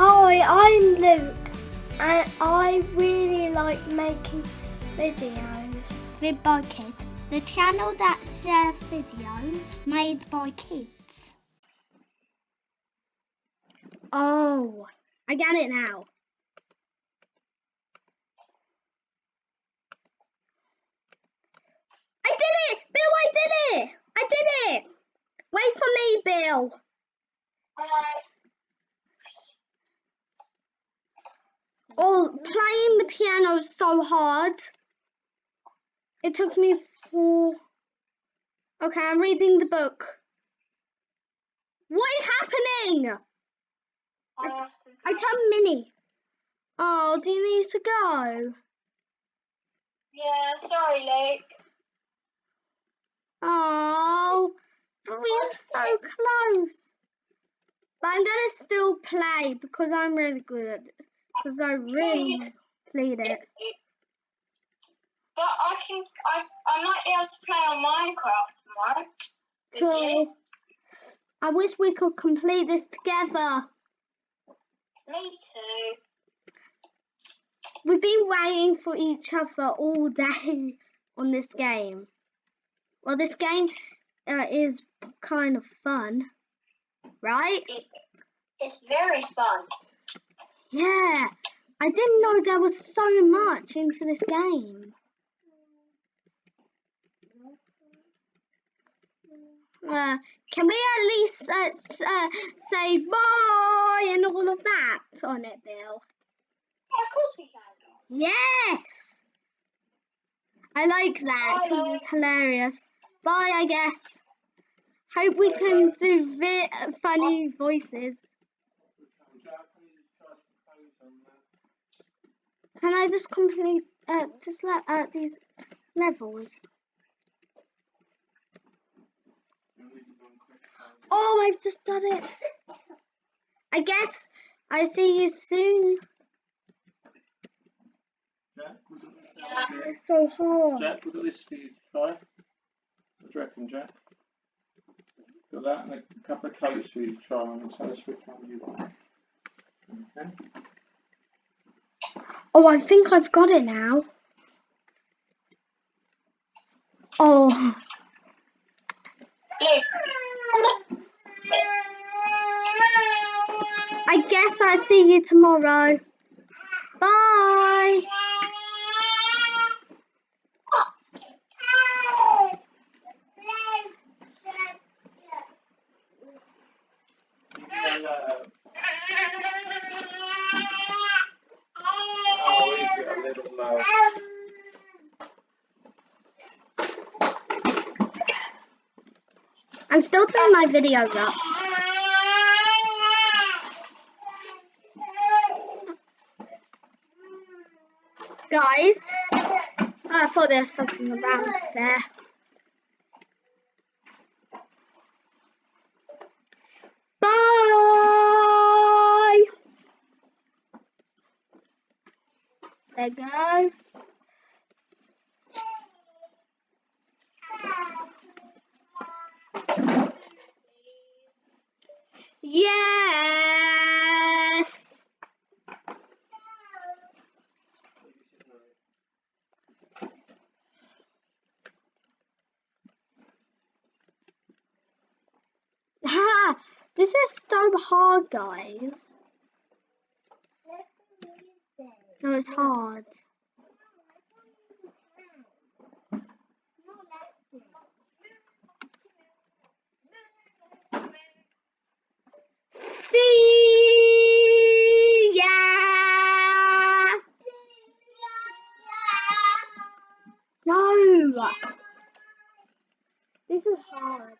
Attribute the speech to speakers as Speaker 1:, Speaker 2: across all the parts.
Speaker 1: Hi, I'm Luke, and I really like making videos.
Speaker 2: Vidby Kid, the channel that shares videos made by kids.
Speaker 1: Oh, I get it now. I did it! Bill, I did it! I did it! Wait for me, Bill. Oh, playing the piano is so hard. It took me four. Okay, I'm reading the book. What is happening? I turned mini. Oh, do you need to go?
Speaker 3: Yeah, sorry, Luke.
Speaker 1: Oh, but we are so close. But I'm gonna still play because I'm really good at it. Because I really played it.
Speaker 3: But I can, I, I might be able to play on Minecraft tomorrow.
Speaker 1: Cool. I wish we could complete this together.
Speaker 3: Me too.
Speaker 1: We've been waiting for each other all day on this game. Well, this game uh, is kind of fun, right?
Speaker 3: It, it's very fun.
Speaker 1: Yeah. I didn't know there was so much into this game. Uh, can we at least uh, uh, say bye and all of that on it, Bill?
Speaker 3: Yeah, of course we can.
Speaker 1: Yes! I like that because it's hilarious. Bye, I guess. Hope we can do vi- funny voices. Can I just complete uh, just let uh, these levels? Oh, I've just done it. I guess I see you soon.
Speaker 4: Jack.
Speaker 1: It's so hard.
Speaker 4: Jack, look at this for you to try. What do you reckon, Jack? Got that and a couple of colours for you to try on and tell us which one you like. Okay.
Speaker 1: Oh, I think I've got it now. Oh, I guess I see you tomorrow. Bye.
Speaker 4: Oh, little low.
Speaker 1: I'm still turning my videos up. Guys, I thought there was something around there. Bye. Go. Yes. Ha! This is hard, guys. It's hard. See ya. No. This is hard.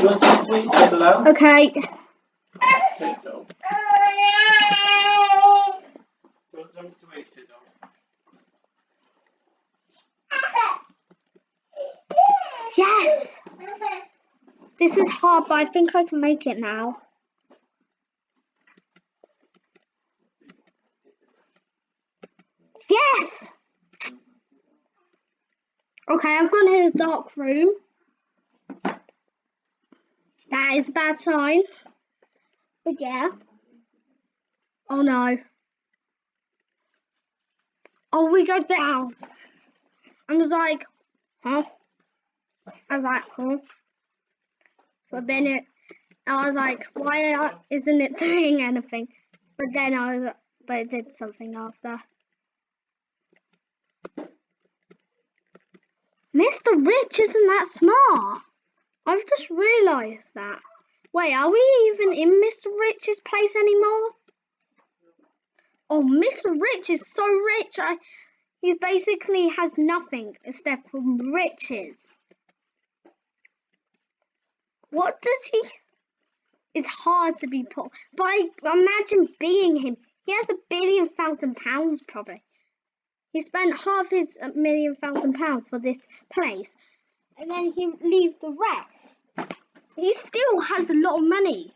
Speaker 4: you to?
Speaker 1: Okay.
Speaker 4: To?
Speaker 1: Yes. This is hard, but I think I can make it now. Yes. Okay, I've gone in a dark room. A bad sign. But yeah. Oh no. Oh, we go down. I was like, huh? I was like, huh? For a minute, I was like, why isn't it doing anything? But then I was, but it did something after. Mr. Rich isn't that smart. I've just realised that. Wait, are we even in Mr. Rich's place anymore? Oh, Mr. Rich is so rich. I, he basically has nothing except for riches. What does he? It's hard to be poor, but I imagine being him. He has a billion thousand pounds probably. He spent half his uh, million thousand pounds for this place, and then he leaves the rest. He still has a lot of money.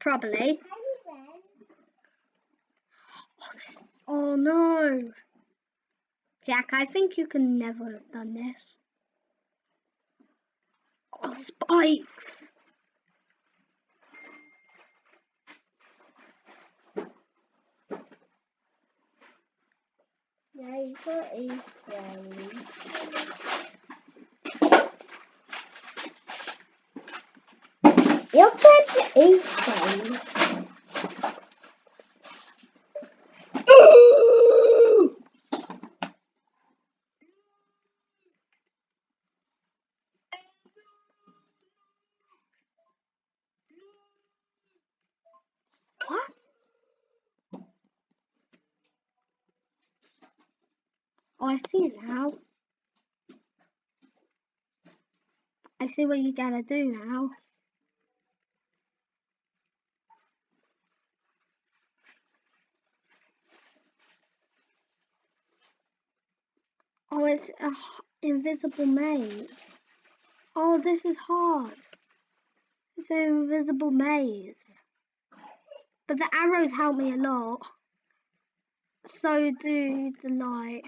Speaker 1: Probably. Oh, this, oh no. Jack, I think you can never have done this. Oh, spikes.
Speaker 2: Is very. Your pet is very.
Speaker 1: What? Oh, I see now. I see what you gotta do now. Oh, it's a h- invisible maze. Oh, this is hard. It's an invisible maze. But the arrows help me a lot. So do the light.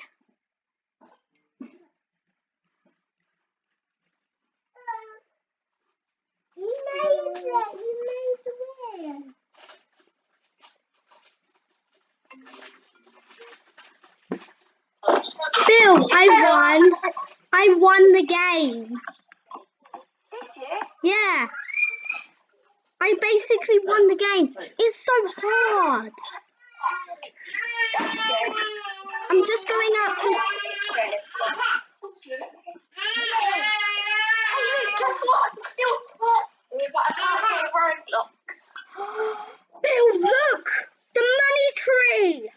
Speaker 2: You made it. You made the.
Speaker 1: Bill, I won. I won the game.
Speaker 3: Did you?
Speaker 1: Yeah. I basically won the game. It's so hard. I'm just going out to.
Speaker 3: Hey, look, guess what? I'm still playing, but I can't Roblox.
Speaker 1: Bill, look! The money tree!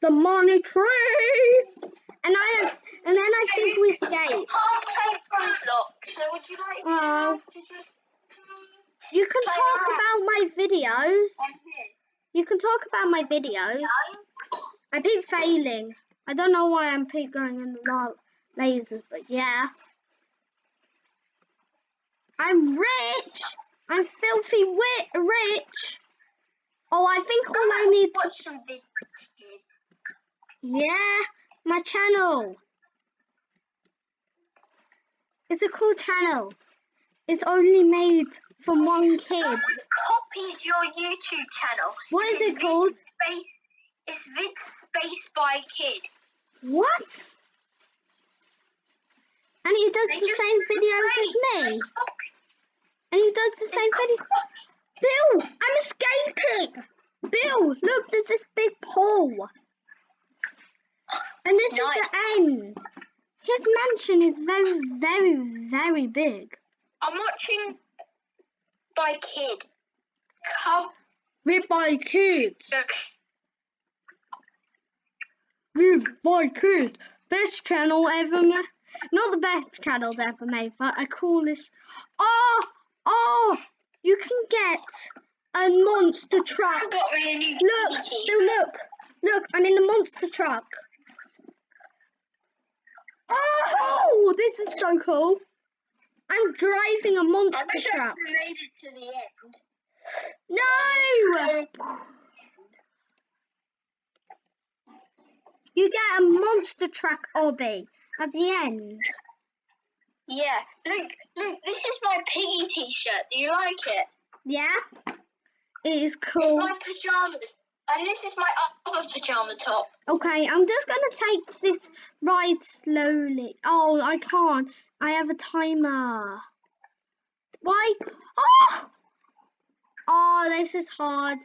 Speaker 1: The money tree! And I and then I think we escape.
Speaker 3: play Roblox, so would you like
Speaker 1: Oh.
Speaker 3: to just
Speaker 1: You can talk about my videos. You can talk about my videos. I keep failing. I don't know why I'm keep going in the la- lasers, but yeah. I'm rich. I'm filthy rich. Oh, I think all I need to
Speaker 3: watch some big kid.
Speaker 1: Yeah, my channel. It's a cool channel. It's only made from one kid.
Speaker 3: Someone copied your YouTube channel.
Speaker 1: What is
Speaker 3: It's
Speaker 1: it called?
Speaker 3: Space, it's Vid Space by Kid.
Speaker 1: What? And he does
Speaker 3: They
Speaker 1: the same videos as me. And he does the
Speaker 3: they
Speaker 1: same video. Bill, I'm escaping. Bill, look, there's this big pool. And this is the end. His mansion is very, very, very big.
Speaker 3: I'm watching by Kid. Come,
Speaker 1: Read by kids. Read by kids. Best channel ever ma- Not the best channels ever made, but a coolish. Oh, oh! You can get a monster truck.
Speaker 3: I got me a new
Speaker 1: Look, look, look! I'm in the monster truck. Oh, this is so cool! I'm driving a monster
Speaker 3: wish I
Speaker 1: truck.
Speaker 3: could have made it to the end.
Speaker 1: No! You get a monster truck obby at the end.
Speaker 3: Yeah, look, look, this is my piggy t-shirt. Do you like it?
Speaker 1: Yeah? It is cool.
Speaker 3: It's my pajamas. And this is my other pajama top.
Speaker 1: Okay, I'm just gonna take this ride slowly. Oh, I can't. I have a timer. Why? Oh! Oh, this is hard.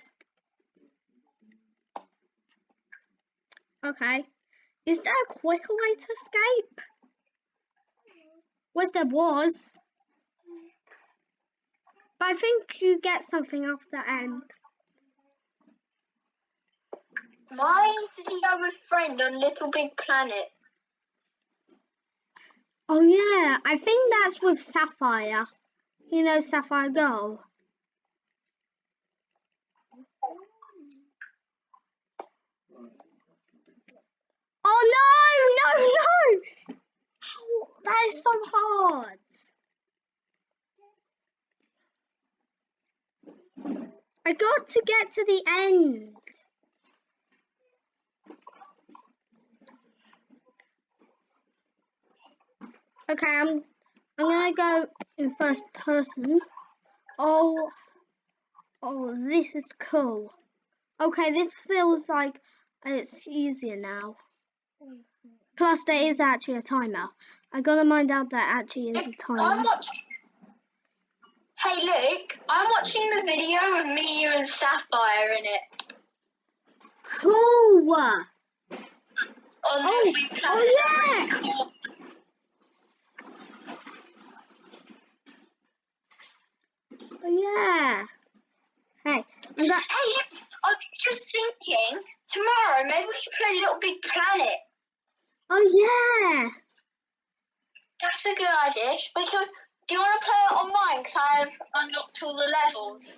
Speaker 1: Okay. Is there a quicker way to escape? Well, there was. But I think you get something after the end.
Speaker 3: My video with friend on Little Big Planet.
Speaker 1: Oh yeah, I think that's with Sapphire. You know Sapphire Girl. Oh no, no, no! That is so hard. I got to get to the end. Okay, I'm I'm gonna go in first person. Oh, oh, this is cool. Okay, this feels like it's easier now. Plus, there is actually a timer. I gotta mind out that actually is a
Speaker 3: I'm
Speaker 1: timer.
Speaker 3: watching. Hey, look, I'm watching the video with me, you, and Sapphire in it
Speaker 1: Cool. Oh, oh, yeah.
Speaker 3: Cool.
Speaker 1: Yeah. Hey, I'm got.
Speaker 3: Hey, I'm just thinking, tomorrow maybe we can play Little Big Planet.
Speaker 1: Oh yeah.
Speaker 3: That's a good idea. We could. Do you want to play it on mine? Because I've unlocked all the levels.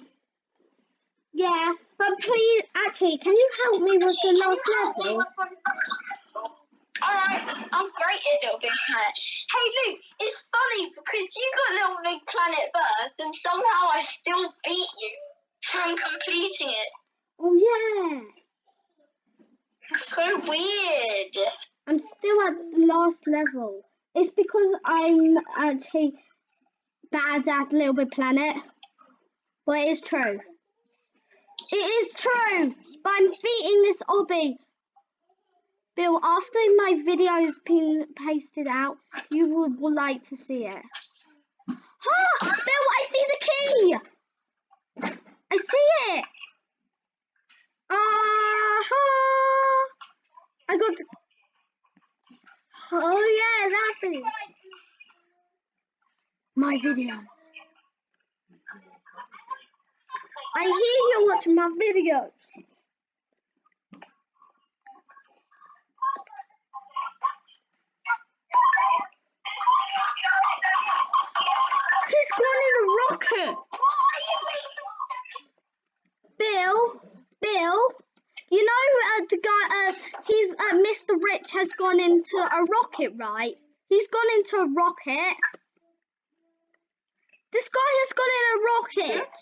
Speaker 1: Yeah, but please, actually, can you help me with the last level?
Speaker 3: Alright, I'm great at Little Big Planet. Hey Luke, it's funny because you got Little Big Planet first and somehow I still beat you from completing it.
Speaker 1: Oh yeah.
Speaker 3: That's so weird.
Speaker 1: I'm still at the last level. It's because I'm actually bad at Little Big Planet. But it is true. It is true. But I'm beating this obby. Bill, after my video's been pasted out, you would, would like to see it. Ah! Bill, I see the key! I see it! Ah! I got the... Oh yeah, that thing. My videos. I hear you watching my videos. He's gone in a rocket. Bill, Bill, you know uh, the guy, uh, he's uh, Mr. Rich has gone into a rocket, right? He's gone into a rocket. This guy has gone in a rocket.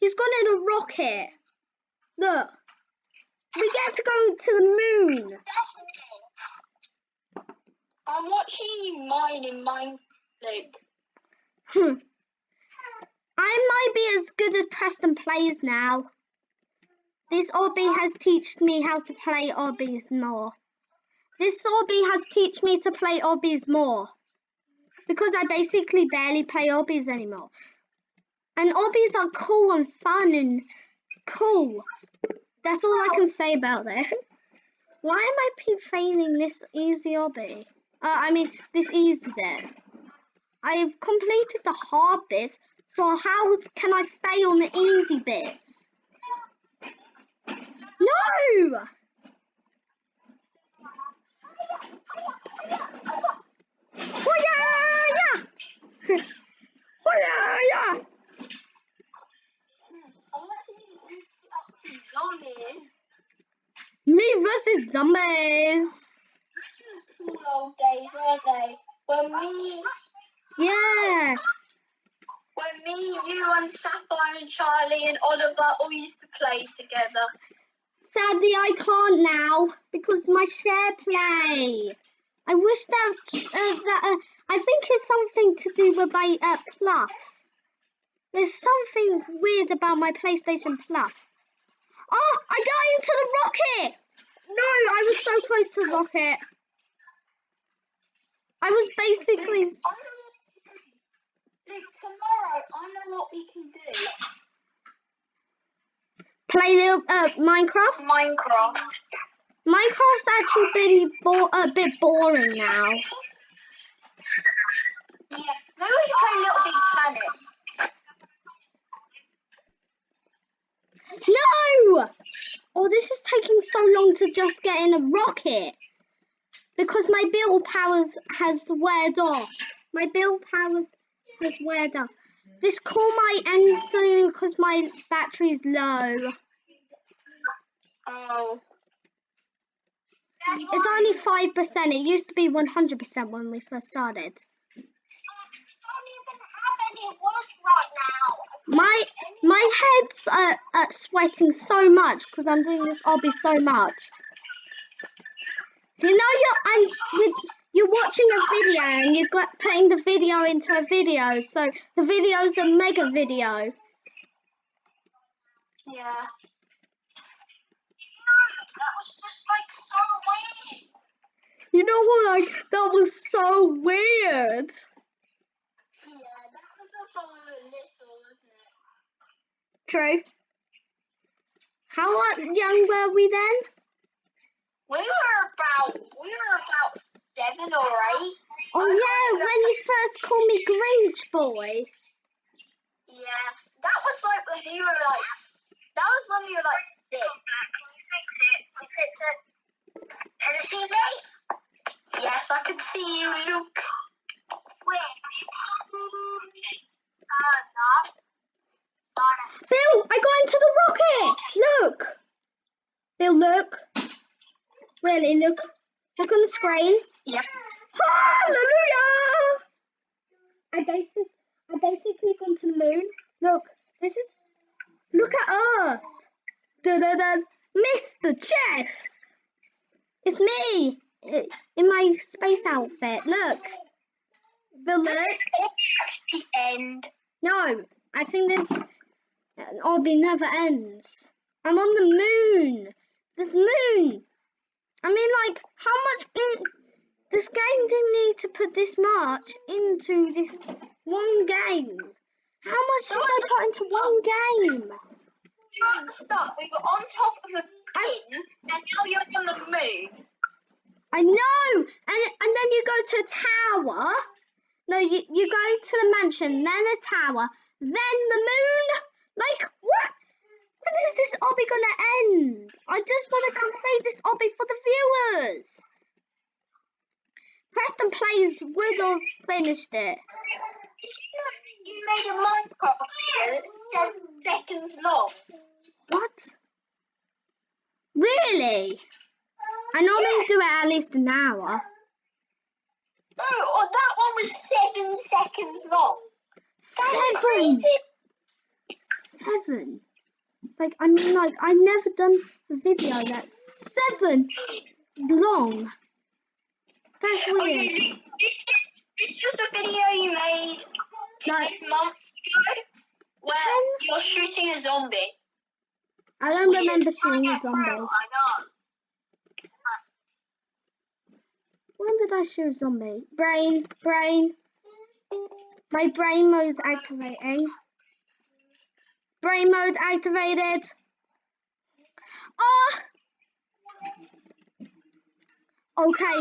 Speaker 1: He's gone in a rocket. Look, we get to go to the moon.
Speaker 3: I'm watching you mine in mine, Luke.
Speaker 1: Hmm. I might be as good as Preston plays now. This obby has taught me how to play obbies more. This obby has taught me to play obbies more. Because I basically barely play obbies anymore. And obbies are cool and fun and cool. That's all I can say about it. Why am I keep failing this easy obby? Uh, I mean, this easy bit. I've completed the hard bits, so how can I fail on the easy bits? No! Me versus zombies.
Speaker 3: Cool old days, were they? When me.
Speaker 1: Yeah
Speaker 3: when me, you, and Sapphire and Charlie and Oliver all used to play together.
Speaker 1: Sadly, I can't now because my share play. I wish that uh, that uh, I think it's something to do with my uh, plus. There's something weird about my PlayStation Plus. Oh, I got into the rocket! No, I was so close to the rocket. I was basically.
Speaker 3: Luke, I know what we can do. Luke, tomorrow, I know what we can do.
Speaker 1: Play the uh, Minecraft.
Speaker 3: Minecraft.
Speaker 1: Minecraft's actually been bo- a bit boring now.
Speaker 3: Yeah, maybe we should play Little Big Planet.
Speaker 1: No! Oh, this is taking so long to just get in a rocket because my build powers has weared off. My build powers has weared off. This call might end soon because my battery's low.
Speaker 3: Oh.
Speaker 1: It's only five percent. It used to be one hundred percent when we first started. My my head's uh, uh, sweating so much because I'm doing this obby so much. You know you're I'm with you're watching a video and you're got, putting the video into a video, so the video's a mega video.
Speaker 3: Yeah. That was just like so weird.
Speaker 1: You know what? Like that was so weird.
Speaker 3: Yeah, that was just when we were little, wasn't it?
Speaker 1: True. How young were we then?
Speaker 3: We were about we were about seven or eight.
Speaker 1: Oh yeah, when you first called me Grinch boy.
Speaker 3: Yeah, that was like when you were like that was when we were like six. Can you see me? Yes, I can see you, Luke.
Speaker 1: Bill, I got into the rocket. Look. Bill, look. Really, look. Look on the screen.
Speaker 3: Yep.
Speaker 1: Hallelujah! I basically, I basically gone to the moon. Look, this is. Look at Earth. Da da da. Mr. Chess. It's me in my space outfit. Look.
Speaker 3: The
Speaker 1: look.
Speaker 3: actually end?
Speaker 1: No, I think this obby never ends. I'm on the moon. This moon. I mean, like, how much? This game didn't need to put this much into this one game. How much did I put into one game?
Speaker 3: You're stuck. We were on top of a pin, and now you're on the moon.
Speaker 1: I know. And and then you go to a tower. No, you, you go to the mansion, then a tower, then the moon. Like what? When is this obby gonna end? I just want to complete this obby for the viewers. Preston Plays would finished it.
Speaker 3: You made a Minecraft video that's seven seconds long.
Speaker 1: What? Really? I normally do it at least an hour.
Speaker 3: Oh, oh, that one was seven seconds long.
Speaker 1: Seven. Seven. Like I mean, like I've never done a video that's seven long. That's weird.
Speaker 3: Luke, this is this was a video you made
Speaker 1: Like-
Speaker 3: months ago where you're shooting a zombie.
Speaker 1: I don't remember shooting a zombie.
Speaker 3: I know.
Speaker 1: When did I shoot a zombie? Brain, brain. My brain mode's activating. Brain mode activated. Oh! Okay,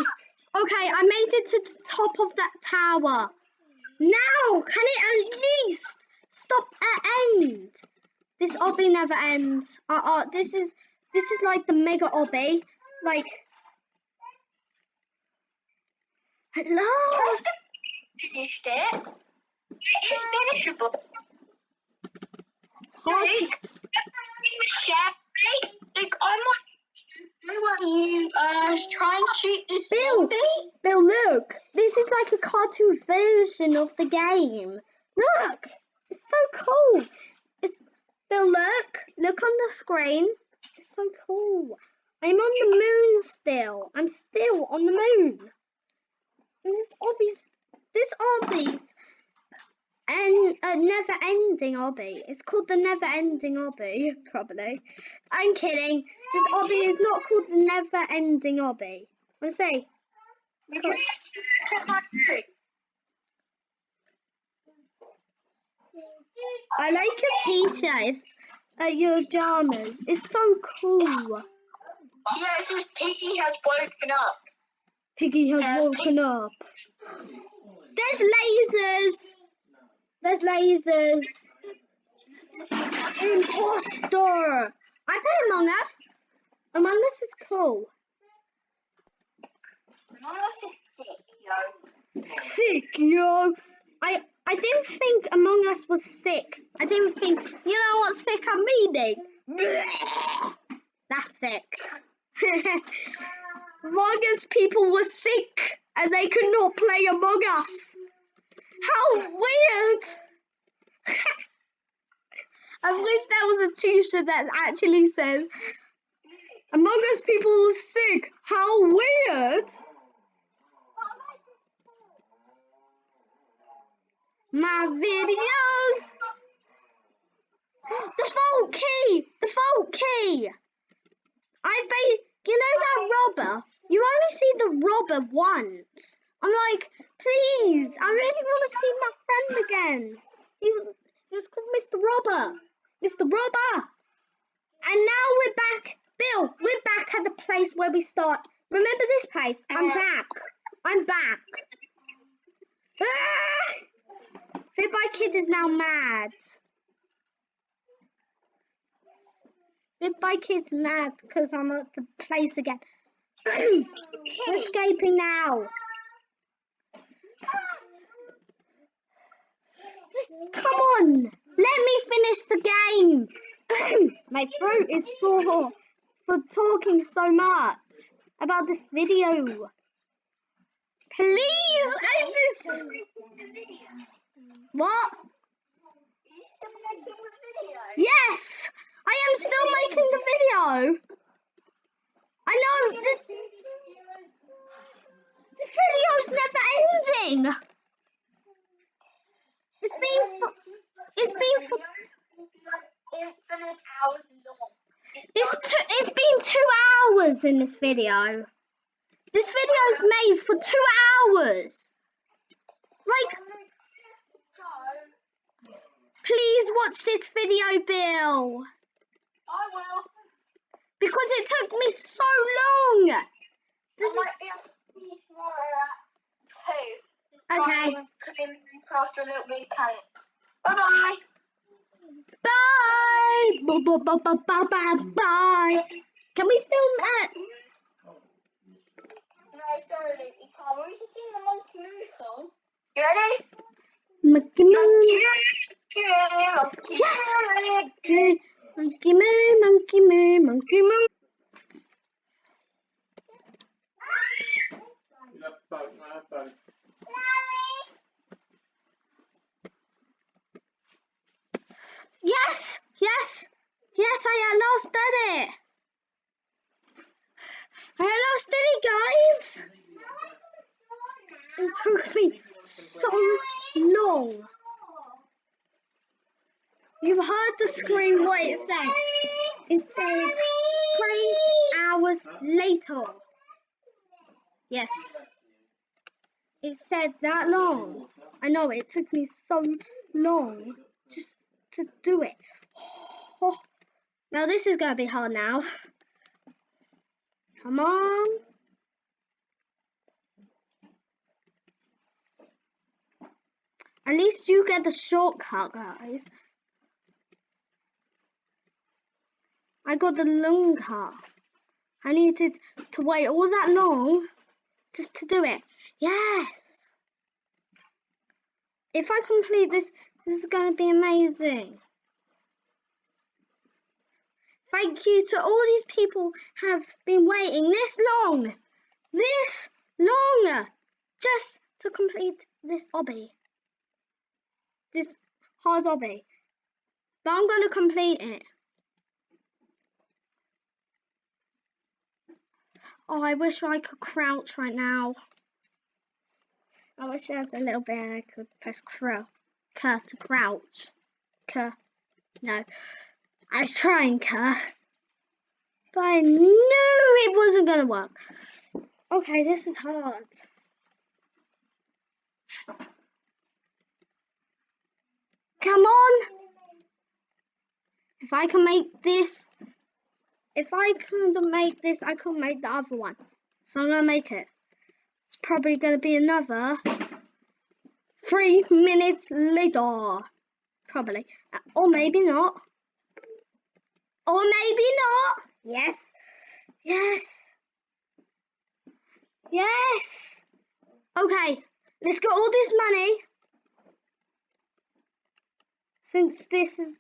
Speaker 1: okay, I made it to the top of that tower. Now, can it at least stop at end? This obby never ends. Uh, uh, this is this is like the mega obby. Like, hello.
Speaker 3: Finished it. It is finishable.
Speaker 1: It's hard to-
Speaker 3: Luke, share you? Uh, try and shoot this
Speaker 1: Bill.
Speaker 3: zombie.
Speaker 1: Bill, look. This is like a cartoon version of the game. Look. It's so cool. It's Bill, look. Look on the screen. It's so cool. I'm on the moon still. I'm still on the moon. And this obvious this obby's and a never ending obby. It's called the never ending obby, probably. I'm kidding. This obby is not called the never ending obby. I say
Speaker 3: You can check my tree.
Speaker 1: I like your t-shirt. It's uh, your pajamas. It's so cool.
Speaker 3: Yeah, it says Piggy has woken up.
Speaker 1: Piggy has woken up. There's lasers. There's lasers. Imposter. I play Among Us. Among Us is cool.
Speaker 3: Among Us is sick, yo.
Speaker 1: Sick, yo. I I didn't think Among Us was sick. I didn't think. You know what sick I'm meaning? That's sick. Among Us people were sick and they could not play Among Us. How weird! I wish there was a t-shirt that actually says Among Us people were sick. How weird! My videos. The vault key. The vault key. I ba- You know that robber. You only see the robber once. I'm like, please. I really want to see my friend again. He was, he was called Mr. Robber. Mr. Robber. And now we're back. Bill, we're back at the place where we start. Remember this place? I'm
Speaker 3: Uh,
Speaker 1: back. I'm back. Ah! Kid is now mad. Fitbite Kid's mad because I'm at the place again. We're escaping now. Just come on. Let me finish the game. My throat is sore for talking so much about this video. Please end this. What? Yes, I am still making the video. I know this. The video's never ending. It's been. For, it's been. For,
Speaker 3: Infinite hours long.
Speaker 1: it's two. It's been two hours in this video. This video's made for two hours. Like, please watch this video, Bill.
Speaker 3: I will.
Speaker 1: Because it took me so long. This is
Speaker 3: might be able to see you tomorrow at two.
Speaker 1: Okay.
Speaker 3: A little bit. Bye bye.
Speaker 1: bye. Bye bye bye bye bye bye. bye. Can we still uh,
Speaker 3: No, sorry, Luke, you can't. We're just sing the Monkey Moo song. You ready?
Speaker 1: Monkey Moo?
Speaker 3: Yes.
Speaker 1: Monkey Moo, Monkey Moo, Monkey Moo.
Speaker 4: Have both.
Speaker 1: Yes, yes, yes, I did it. I did it, guys. It took me so long. You've heard the screen what it said. It said three hours later. Yes. It said that long. I know it took me so long just to do it. Now this is gonna be hard now. Come on. At least you get the shortcut, guys. I got the long cut. I needed to wait all that long just to do it. Yes. If I complete this, this is going to be amazing. Thank you to all these people have been waiting this long, this long, just to complete this obby, this hard obby. But I'm going to complete it. Oh, I wish I could crouch right now. I wish there was a little bit I could press crow. Cur to crouch. Cur. No. I was trying cur. But I knew it wasn't gonna work. Okay, this is hard. Come on! If I can make this if I couldn't make this, I could make the other one. So I'm gonna make it. It's probably gonna be another three minutes later. Probably. Uh, or maybe not. Or maybe not. Yes. Yes. Yes. Okay. Let's get all this money. Since this is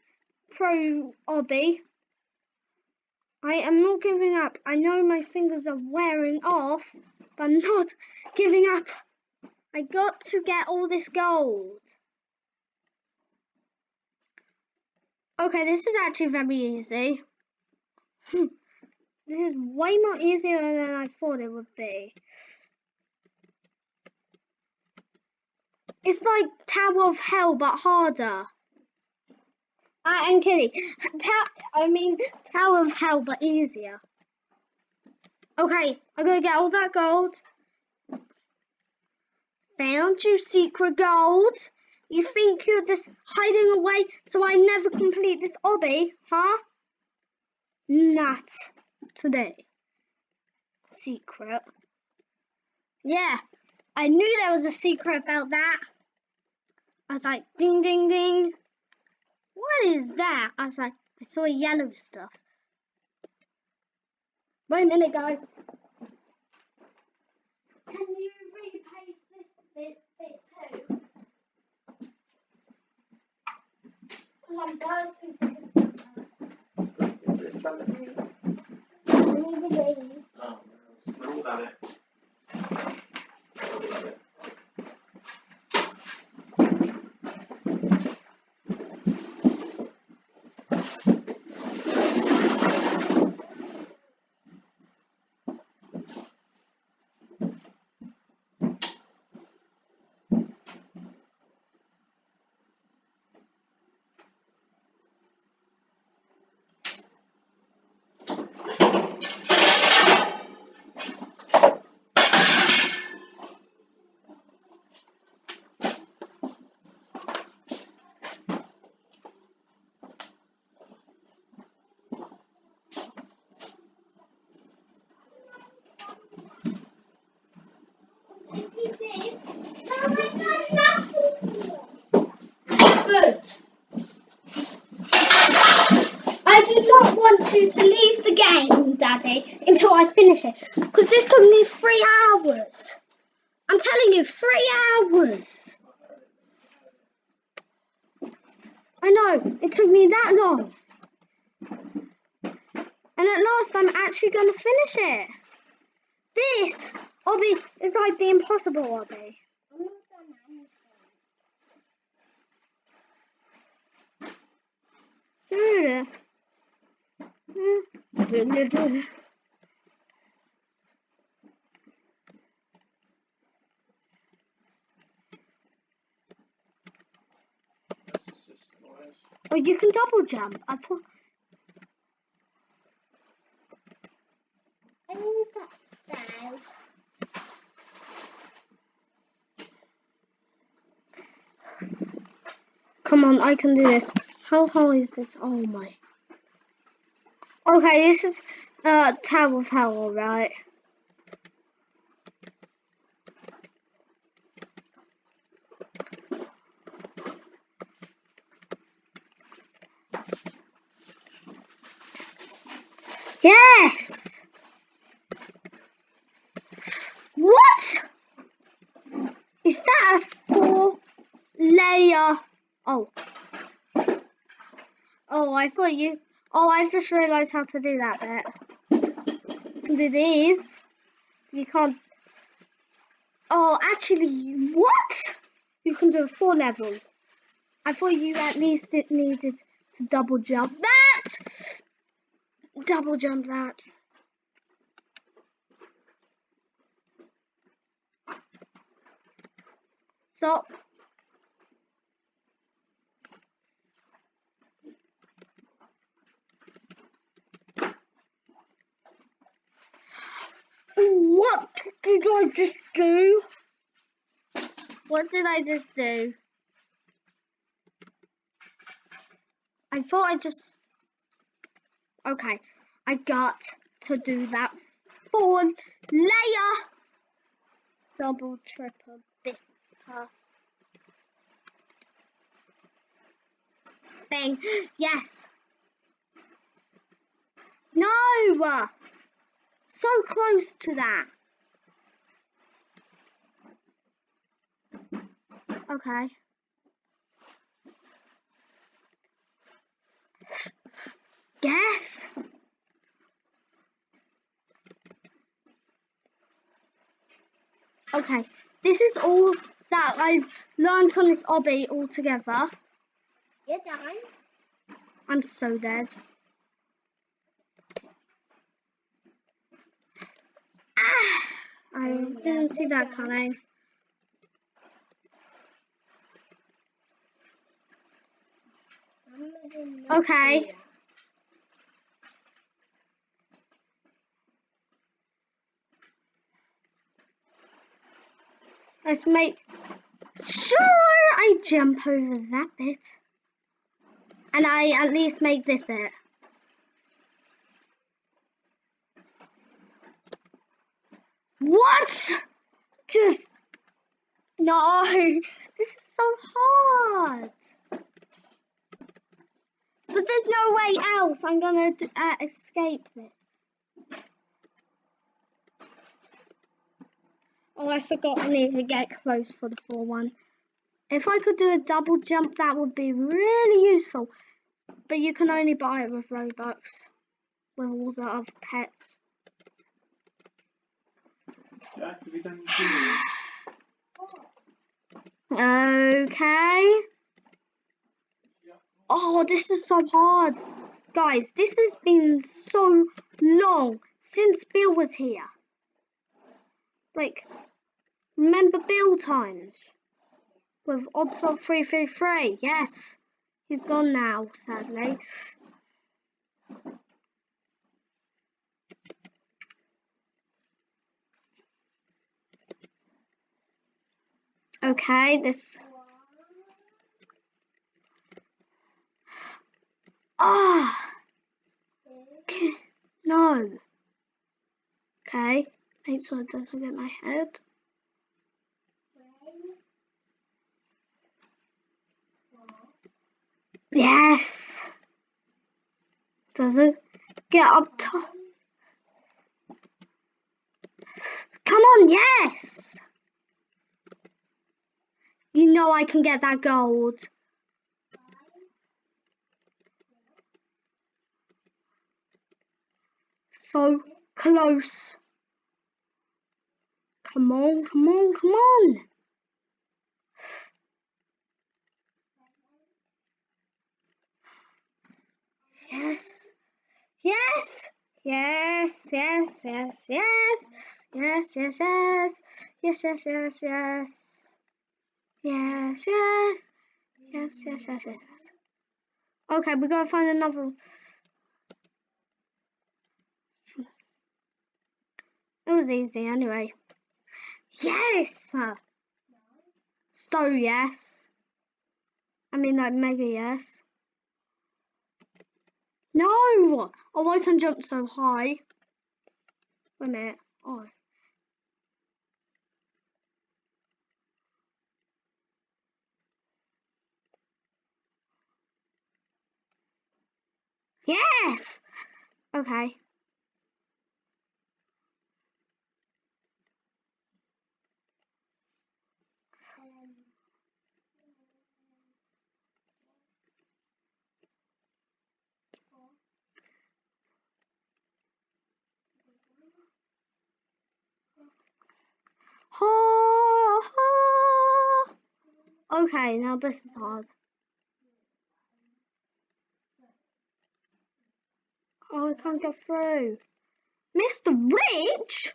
Speaker 1: pro obby. I am not giving up. I know my fingers are wearing off, but I'm not giving up. I got to get all this gold. Okay, this is actually very easy. Hmm. this is way more easier than I thought it would be. It's like Tower of Hell, but harder. I am kidding. Ta I mean Tower of Hell, but easier. Okay, I'm gonna get all that gold. Found you secret gold. You think you're just hiding away so I never complete this obby, huh? Not today. Secret. Yeah, I knew there was a secret about that. I was like, ding, ding, ding. What is that? I was like, I saw yellow stuff. Wait a minute, guys. Can you replace this bit, bit too? Because I'm bursting
Speaker 4: Oh, we're all done it.
Speaker 1: Good. I do not want you to leave the game, Daddy, until I finish it. Because this took me three hours. I'm telling you, three hours. I know, it took me that long. And at last, I'm actually going to finish it. This obby is like the impossible obby.
Speaker 4: That's the system, boys.
Speaker 1: Oh, you can double jump. I thought. Come on, I can do this. How high is this? Oh my. Okay, this is uh Tower of Hell, right? Yes! What? Is that a four layer? Oh. Oh, I thought you. Oh, I've just realised how to do that bit. You can do these. You can't. Oh, actually, what? You can do a four level. I thought you at least it needed to double jump that. Double jump that. Stop. What did I just do? What did I just do? I thought I just. Okay, I got to do that full layer. Double, triple, bitter. Bang. Yes. No. So close to that. Okay. Guess. Okay, this is all that I've learned on this obby altogether.
Speaker 2: You're done.
Speaker 1: I'm so dead. Ah, I didn't see that coming. Okay. Let's make sure I jump over that bit. And I at least make this bit. What? Just no. This is so hard. But there's no way else. I'm gonna uh, escape this. Oh, I forgot I need to get close for the 4-1. If I could do a double jump, that would be really useful. But you can only buy it with Robux. With all the other pets. Okay. Oh, this is so hard. Guys, this has been so long since Bill was here. Like, remember Bill times? With Oddsoft 333, yes. He's gone now, sadly. Okay, this. Ah! Okay. No. Okay, make sure it doesn't get my head. Yes! Does it get up top? Come on, yes! You know I can get that gold. So close. Come on, come on, come on. Yes. Yes. Yes, yes, yes, yes. Yes, yes, yes. Yes, yes, yes, yes. Yes, yes. Yes, yes, yes, yes, yes. Okay, we gotta find another. It was easy anyway. Yes! So yes. I mean like mega yes. No! Oh, I can jump so high. Wait a minute. Oh. Yes! Okay. Okay, now this is hard. Oh, I can't get through. Mr. Rich?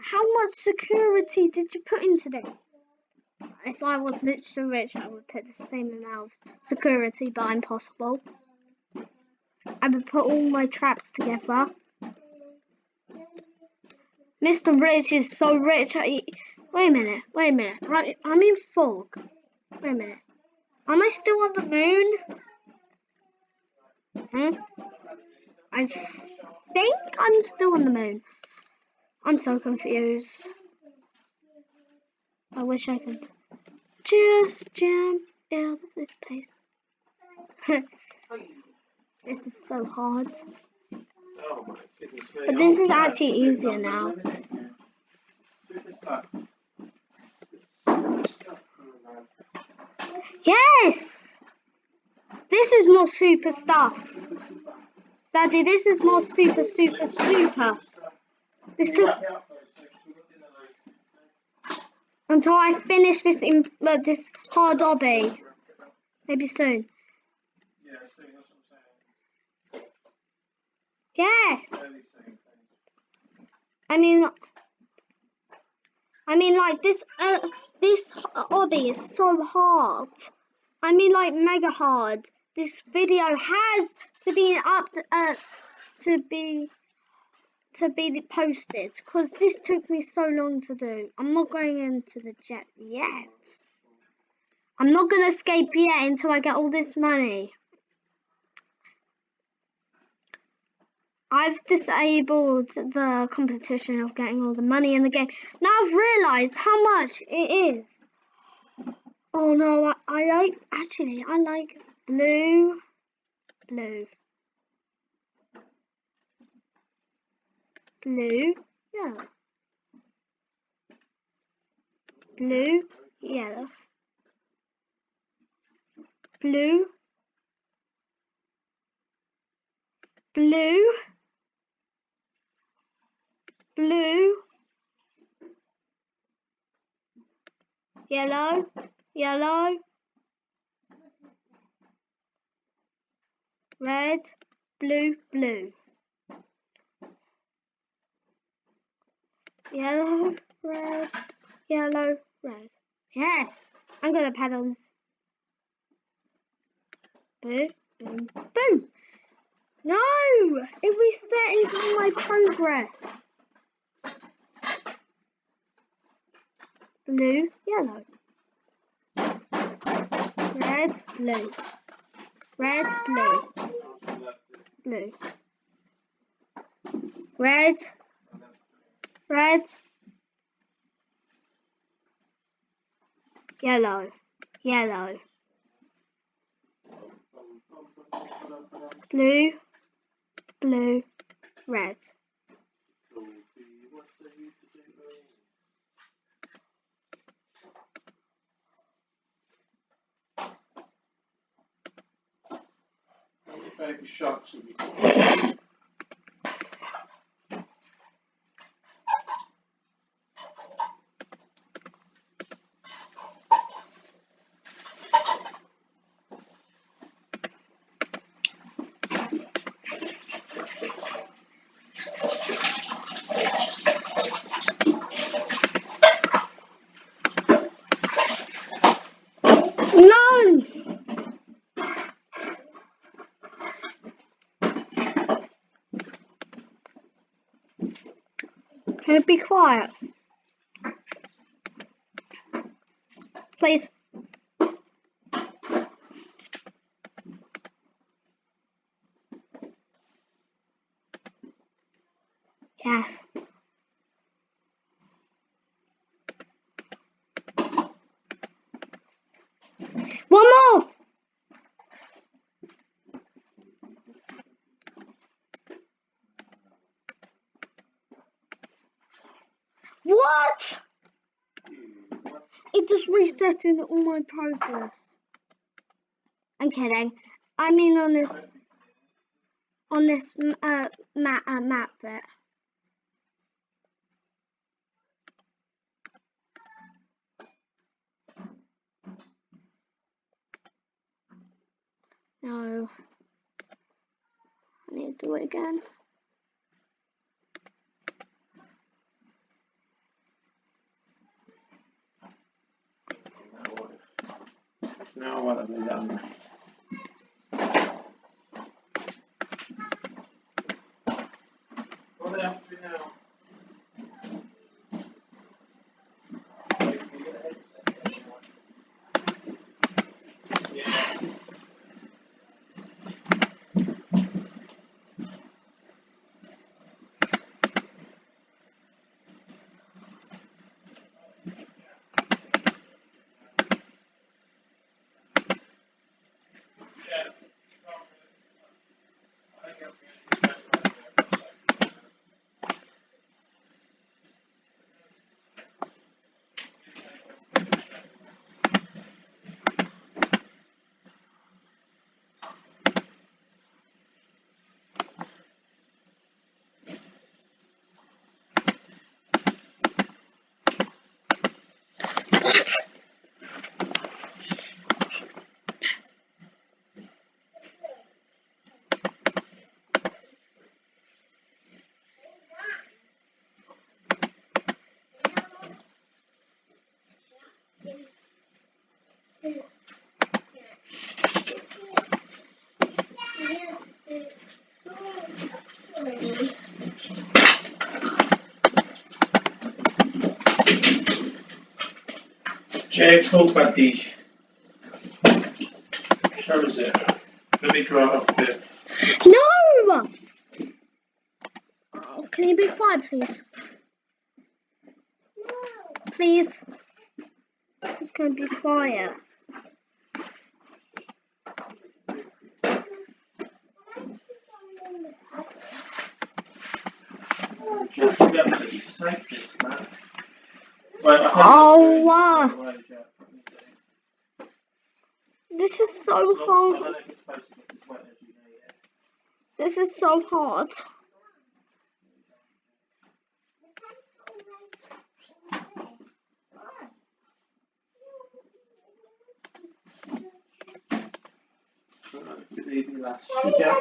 Speaker 1: How much security did you put into this? If I was Mr. Rich, I would put the same amount of security, but impossible. I would put all my traps together. Mr. Rich is so rich. I, wait a minute, wait a minute. I, I'm in fog. Wait a minute. Am I still on the moon? Hmm? I think I'm still on the moon. I'm so confused. I wish I could just jump out of this place. this is so hard. But this is actually easier now. Yes! This is more super stuff. Daddy, this is more super, super, super. This took until I finish this in uh, this hard obby. Maybe soon. Yes. I mean, I mean, like this. Uh, this obby is so hard. I mean, like mega hard. This video has to be up uh, to be to be posted because this took me so long to do. I'm not going into the jet yet. I'm not gonna escape yet until I get all this money. I've disabled the competition of getting all the money in the game. Now I've realised how much it is. Oh no, I, I like, actually, I like blue, blue, blue, yellow, blue, yellow, blue, blue, blue, yellow, yellow, red, blue, blue, yellow, red, yellow, red. Yes, I'm pad on this. Boom, boom, boom. No, it restarted my progress. Blue, yellow. Red, blue. Red, blue. Blue. Red. Red. Yellow. Yellow. Blue. Blue. Red.
Speaker 4: Baby sharks have you got?
Speaker 1: No! Can you be quiet? Please. Yes. One more! What? Resetting all my progress. I'm kidding. I mean on this on this uh, map uh, map bit. no. I need to do it again.
Speaker 4: Now what? Now what have we done? What else do we now? Yeah. Yeah. I think that's
Speaker 1: What?
Speaker 4: Careful, buddy. Where is it? Let me draw off a bit.
Speaker 1: No! Oh, can you be quiet, please? Please. Please can you be quiet.
Speaker 4: Just remember that you saved this, man. Right, I think
Speaker 1: Oh,
Speaker 4: it's
Speaker 1: wow.
Speaker 4: the way, Jack.
Speaker 1: This is so
Speaker 4: I don't know
Speaker 1: hard.
Speaker 4: if it's supposed to get as wet as you need it.
Speaker 1: This is so hard.
Speaker 4: Right, good evening, lass. Sugar.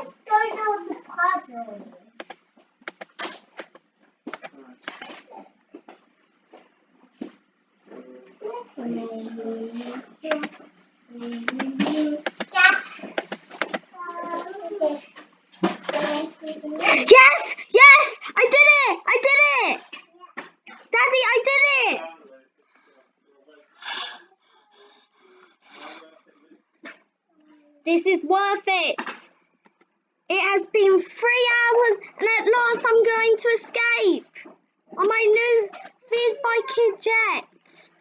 Speaker 4: Right.
Speaker 1: Yes! Yes! I did it! I did it! Daddy, I did it! This is worth it. It has been three hours and at last I'm going to escape on my new Feared by Kid Jet.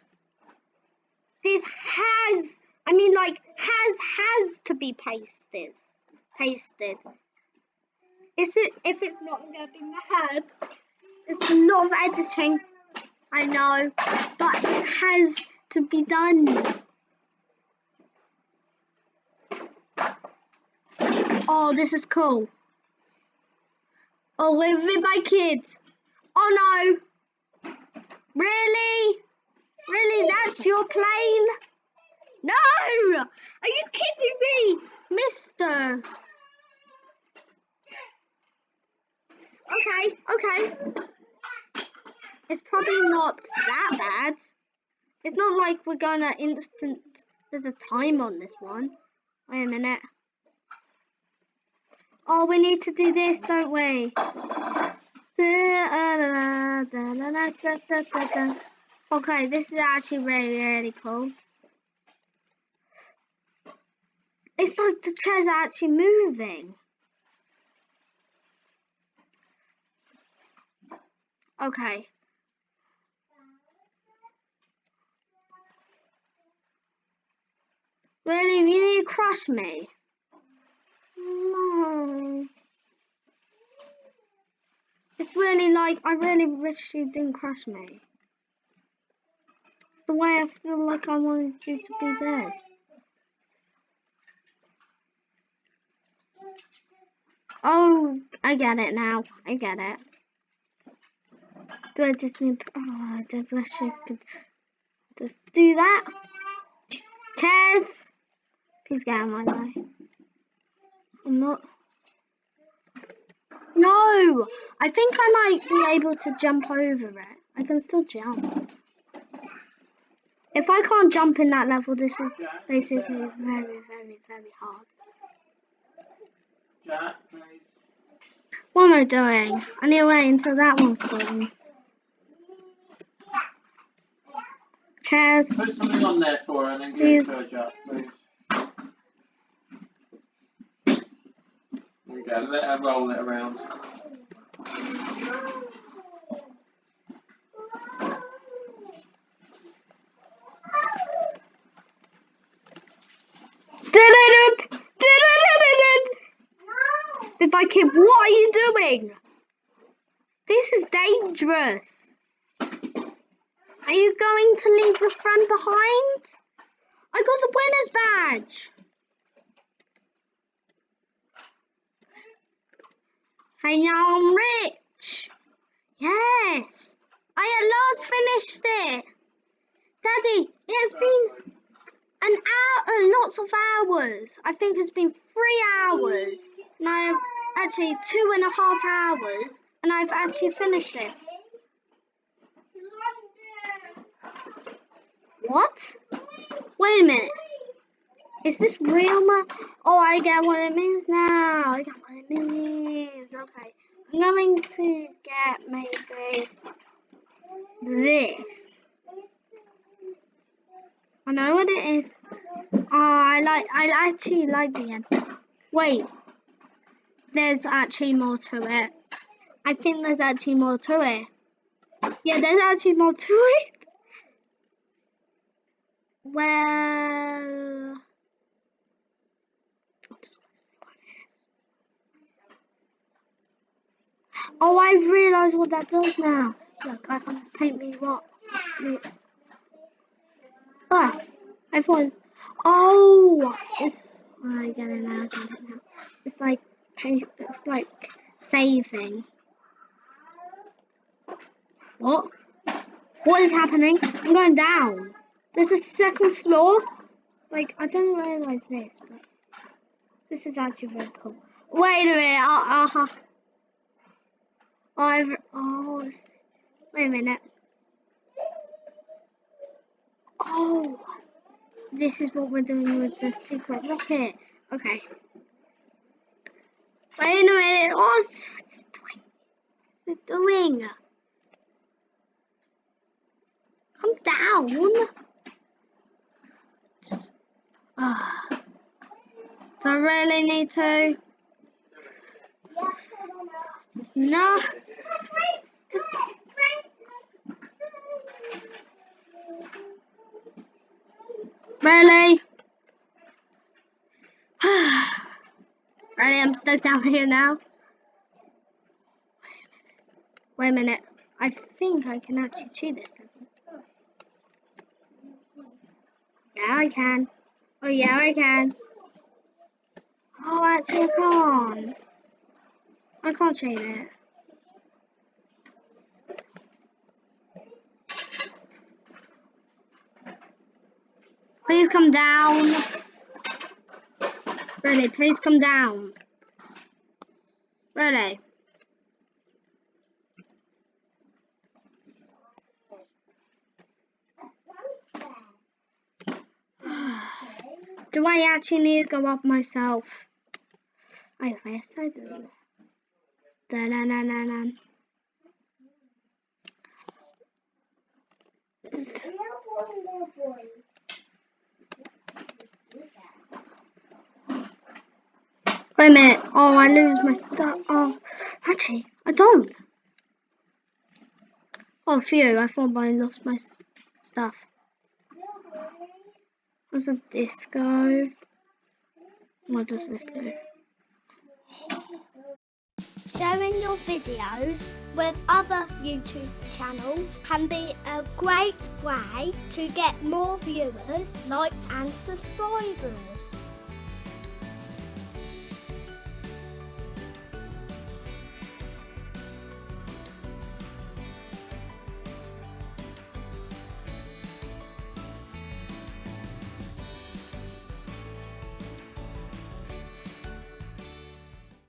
Speaker 1: This has, I mean like, has, has to be pasted. Pasted. Is it, if it's not, going to be mad. It's a lot of editing, I know, but it has to be done. Oh, this is cool. Oh, we're with my kids. Oh no. Really? Really? That's your plane? No! Are you kidding me, mister? Okay, okay. It's probably not that bad. It's not like we're gonna instant. There's a time on this one. Wait a minute. Oh, we need to do this, don't we? Okay, this is actually really, really cool. It's like the chair's actually moving. Okay. Really, really crush me? No. It's really like, I really wish you didn't crush me. The way I feel like I wanted you to be dead. Oh, I get it now. I get it. Do I just need, oh, I wish I could just do that. Chairs! Please get out of my way. I'm not. No! I think I might be able to jump over it. I can still jump. If I can't jump in that level, this is basically very, very, very hard.
Speaker 4: Jack, please.
Speaker 1: What am I doing? I need to wait until that one's gone. Chairs.
Speaker 4: Put something on there for her and then give it
Speaker 1: Please.
Speaker 4: to her, Jack, please. There we go, let her roll it around.
Speaker 1: I kid, what are you doing? This is dangerous. Are you going to leave your friend behind? I got the winner's badge. Hey, now I'm rich. Yes. I at last finished it. Daddy, it has been an hour, lots of hours. I think it's been three hours. And I have actually two and a half hours. And I've actually finished this. What? Wait a minute. Is this real ma- Oh, I get what it means now. I get what it means. Okay. I'm going to get maybe this. I know what it is. Oh, I like. I actually like the end. Wait. There's actually more to it. I think there's actually more to it. Yeah, there's actually more to it. Well. Oh, I realise what that does now. Look, I can paint me what. Ah, I thought. It was, oh, it's. I get it now. I get it now. It's like pa- It's like saving. What? What is happening? I'm going down. There's a second floor. Like I didn't realise this, but this is actually very cool. Wait a minute. Uh, uh, I've. Oh, wait a minute. Oh, this is what we're doing with the secret rocket. Okay. Wait a minute. Oh, what's it doing? What's it doing? Come down. Ah. Do I really need to? No. Just- Really? really, I'm stuck down here now. Wait a minute. I think I can actually cheat this level. Yeah, I can. Oh, yeah, I can. Oh, actually, I can't. I can't cheat it. Please come down. Really, please come down. Really. Do I actually need to go up myself? I guess I do. Da na na na na. Wait a minute. Oh, I lose my stuff. Oh, actually, I don't. Oh, phew. I thought I lost my stuff. There's a disco. What does this do?
Speaker 2: Sharing your videos with other YouTube channels can be a great way to get more viewers, likes and subscribers.